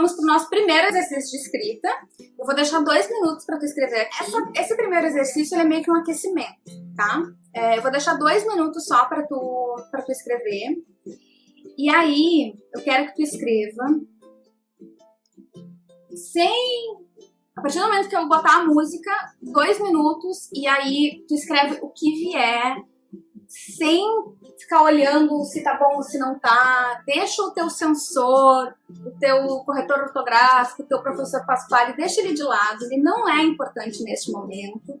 Vamos para o nosso primeiro exercício de escrita. Eu vou deixar dois minutos para tu escrever aqui. Essa, esse primeiro exercício é meio que um aquecimento, tá? É, eu vou deixar dois minutos só para tu, tu escrever. E aí, eu quero que tu escreva sem... A partir do momento que eu botar a música, dois minutos, e aí tu escreve o que vier, sem ficar olhando se tá bom ou se não tá. Deixa o teu sensor, o teu corretor ortográfico, o teu professor Pasquale, deixa ele de lado, ele não é importante neste momento.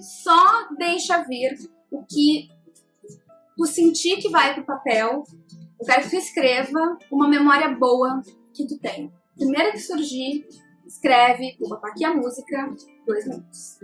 Só deixa vir o que tu sentir que vai pro papel. Eu quero que tu escreva uma memória boa que tu tem. Primeiro que surgir, escreve, vou botar aqui a música, dois minutos.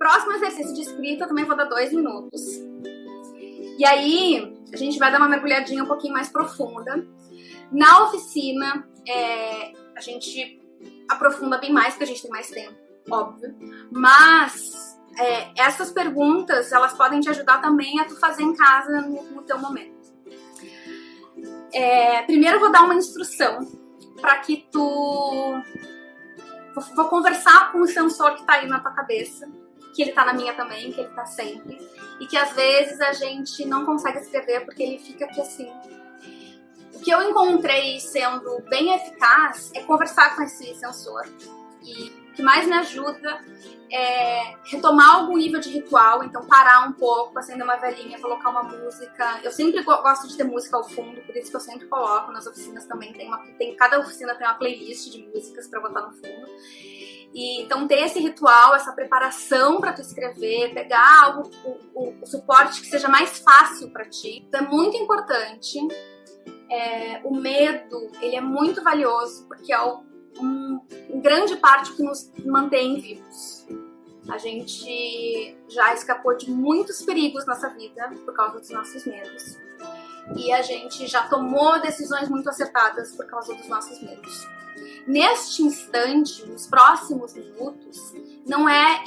Próximo exercício de escrita eu também vou dar dois minutos. E aí, a gente vai dar uma mergulhadinha um pouquinho mais profunda. Na oficina, é, a gente aprofunda bem mais, porque a gente tem mais tempo, óbvio. Mas é, essas perguntas, elas podem te ajudar também a tu fazer em casa no, no teu momento. É, primeiro eu vou dar uma instrução para que tu... Vou, vou conversar com o sensor que está aí na tua cabeça que ele tá na minha também, que ele tá sempre. E que às vezes a gente não consegue escrever porque ele fica aqui assim. O que eu encontrei sendo bem eficaz é conversar com esse sensor. E o que mais me ajuda é retomar algum nível de ritual, então parar um pouco, acender uma velhinha, colocar uma música. Eu sempre gosto de ter música ao fundo, por isso que eu sempre coloco nas oficinas também. Tem uma, tem, cada oficina tem uma playlist de músicas para botar no fundo. E, então ter esse ritual, essa preparação para tu escrever, pegar algo, o, o, o, suporte que seja mais fácil para ti, é muito importante. É, o medo, ele é muito valioso porque é o, um, em grande parte que nos mantém vivos. A gente já escapou de muitos perigos nessa vida por causa dos nossos medos. E a gente já tomou decisões muito acertadas por causa dos nossos medos. Neste instante, nos próximos minutos, não é,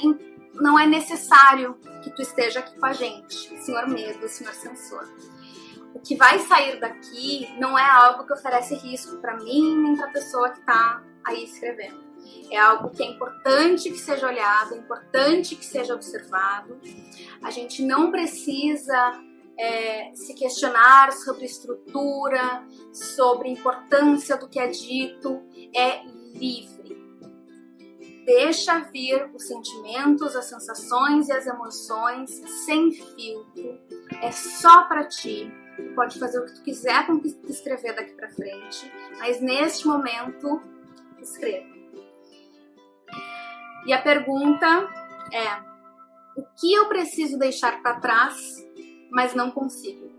não é necessário que tu esteja aqui com a gente, senhor medo, senhor censor. O que vai sair daqui não é algo que oferece risco para mim nem para a pessoa que está aí escrevendo. É algo que é importante que seja olhado, é importante que seja observado. A gente não precisa é, se questionar sobre estrutura, sobre importância do que é dito, é livre. Deixa vir os sentimentos, as sensações e as emoções sem filtro. É só para ti. Tu pode fazer o que tu quiser com o que escrever daqui pra frente, mas neste momento, escreva. E a pergunta é: o que eu preciso deixar para trás, mas não consigo?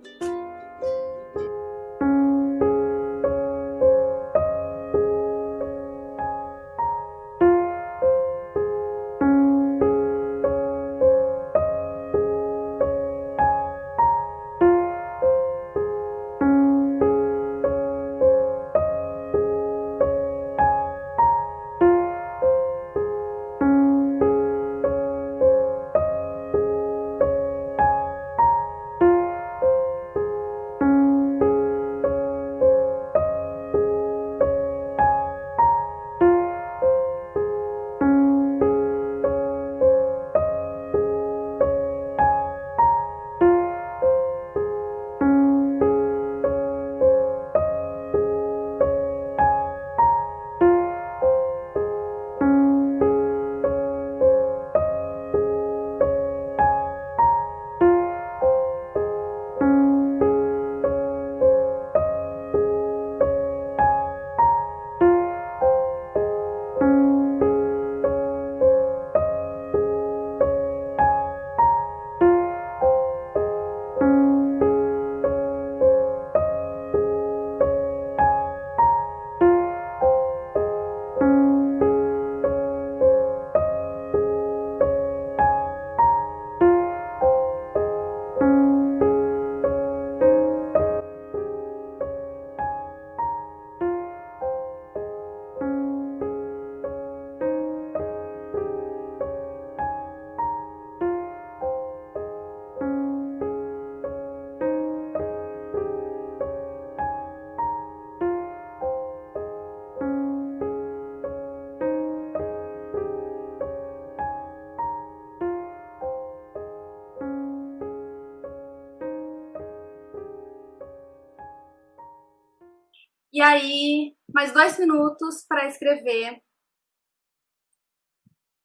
E aí, mais dois minutos para escrever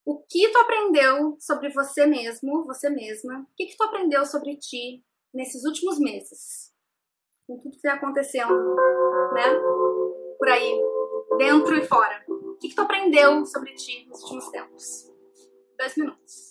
o que tu aprendeu sobre você mesmo, você mesma. O que, que tu aprendeu sobre ti nesses últimos meses? Com tudo que está acontecendo, né? Por aí, dentro e fora. O que, que tu aprendeu sobre ti nos últimos tempos? Dois minutos.